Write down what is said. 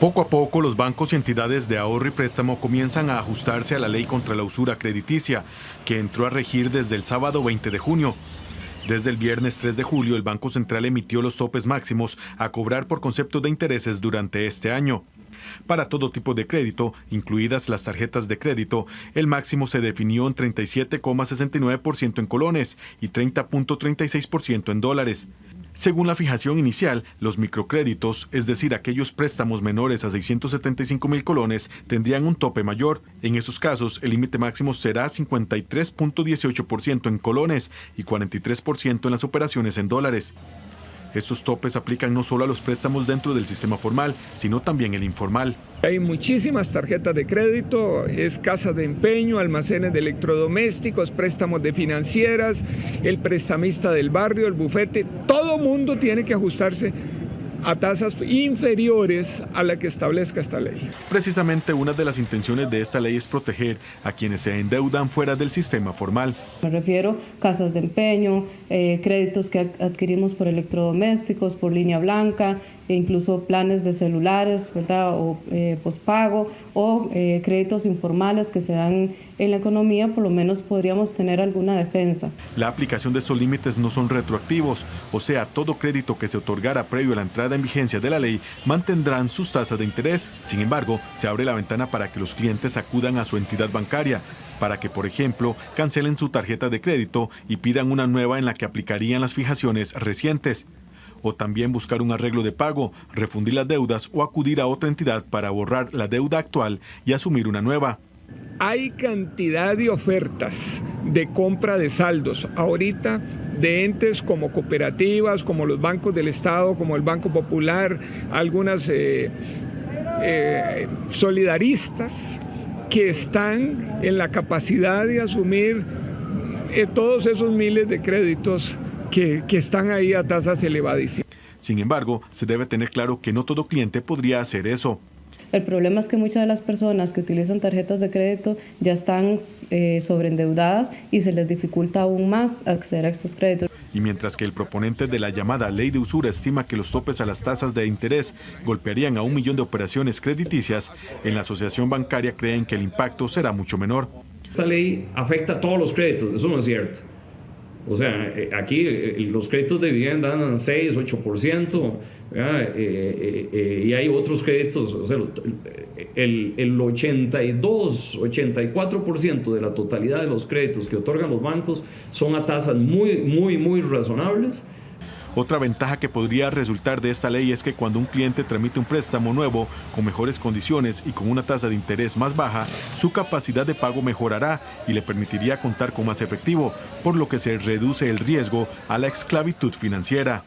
Poco a poco los bancos y entidades de ahorro y préstamo comienzan a ajustarse a la ley contra la usura crediticia, que entró a regir desde el sábado 20 de junio. Desde el viernes 3 de julio, el Banco Central emitió los topes máximos a cobrar por concepto de intereses durante este año. Para todo tipo de crédito, incluidas las tarjetas de crédito, el máximo se definió en 37,69% en colones y 30.36% en dólares. Según la fijación inicial, los microcréditos, es decir, aquellos préstamos menores a 675 mil colones, tendrían un tope mayor. En esos casos, el límite máximo será 53.18% en colones y 43% en las operaciones en dólares. Estos topes aplican no solo a los préstamos dentro del sistema formal, sino también el informal. Hay muchísimas tarjetas de crédito, es casa de empeño, almacenes de electrodomésticos, préstamos de financieras, el prestamista del barrio, el bufete, todo mundo tiene que ajustarse a tasas inferiores a la que establezca esta ley. Precisamente una de las intenciones de esta ley es proteger a quienes se endeudan fuera del sistema formal. Me refiero a casas de empeño, eh, créditos que adquirimos por electrodomésticos, por línea blanca, e incluso planes de celulares, ¿verdad? O eh, pospago o eh, créditos informales que se dan en la economía, por lo menos podríamos tener alguna defensa. La aplicación de estos límites no son retroactivos, o sea, todo crédito que se otorgara previo a la entrada en vigencia de la ley mantendrán sus tasas de interés. Sin embargo, se abre la ventana para que los clientes acudan a su entidad bancaria, para que, por ejemplo, cancelen su tarjeta de crédito y pidan una nueva en la que aplicarían las fijaciones recientes o también buscar un arreglo de pago, refundir las deudas o acudir a otra entidad para borrar la deuda actual y asumir una nueva. Hay cantidad de ofertas de compra de saldos ahorita de entes como cooperativas, como los bancos del Estado, como el Banco Popular, algunas eh, eh, solidaristas que están en la capacidad de asumir eh, todos esos miles de créditos que, están ahí a tasas elevadísimas. Sin embargo, se debe tener claro que no todo cliente podría hacer eso. El problema es que muchas de las personas que utilizan tarjetas de crédito ya están eh, sobreendeudadas y se les dificulta aún más acceder a estos créditos. Y mientras que el proponente de la llamada ley de usura estima que los topes a las tasas de interés golpearían a un millón de operaciones crediticias, en la asociación bancaria creen que el impacto será mucho menor. Esta ley afecta a todos los créditos, eso no es cierto. O sea, eh, aquí eh, los créditos de vivienda dan 6, 8%, eh, y hay otros créditos, o sea, el, el 82, 84% de la totalidad de los créditos que otorgan los bancos son a tasas muy, muy, muy razonables. Otra ventaja que podría resultar de esta ley es que cuando un cliente tramite un préstamo nuevo con mejores condiciones y con una tasa de interés más baja, su capacidad de pago mejorará y le permitiría contar con más efectivo, por lo que se reduce el riesgo a la esclavitud financiera.